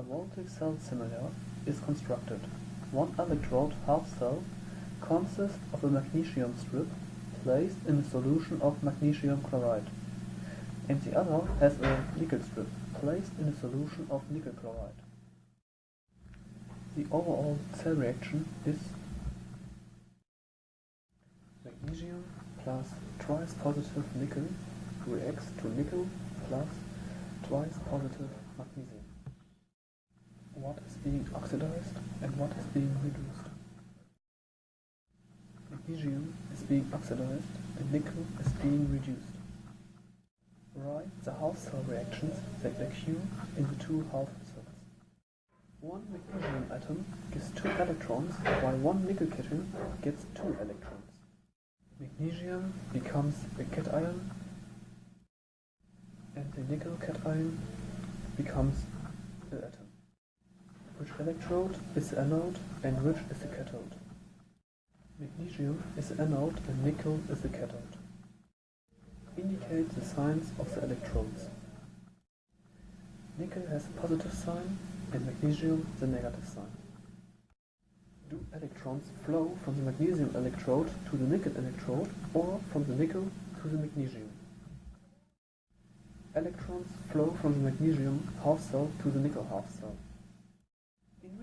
A voltaic cell simulator is constructed. One electrode half cell consists of a magnesium strip placed in a solution of magnesium chloride, and the other has a nickel strip placed in a solution of nickel chloride. The overall cell reaction is magnesium plus twice positive nickel reacts to nickel plus twice positive magnesium. Being oxidized and what is being reduced? Magnesium is being oxidized and nickel is being reduced. Write the half cell reactions that occur in the two half cells. One magnesium atom gives two electrons while one nickel cation gets two electrons. Magnesium becomes a cation and the nickel cation becomes electrode is anode and which is the cathode? Magnesium is anode and nickel is the cathode. Indicate the signs of the electrodes. Nickel has a positive sign and magnesium the negative sign. Do electrons flow from the magnesium electrode to the nickel electrode or from the nickel to the magnesium? Electrons flow from the magnesium half cell to the nickel half cell.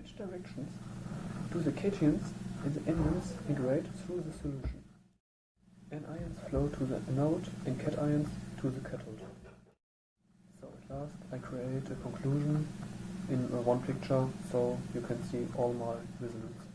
In which directions do the cations and the anions migrate through the solution? Anions flow to the anode and cations to the cathode. So at last I create a conclusion in one picture so you can see all my results.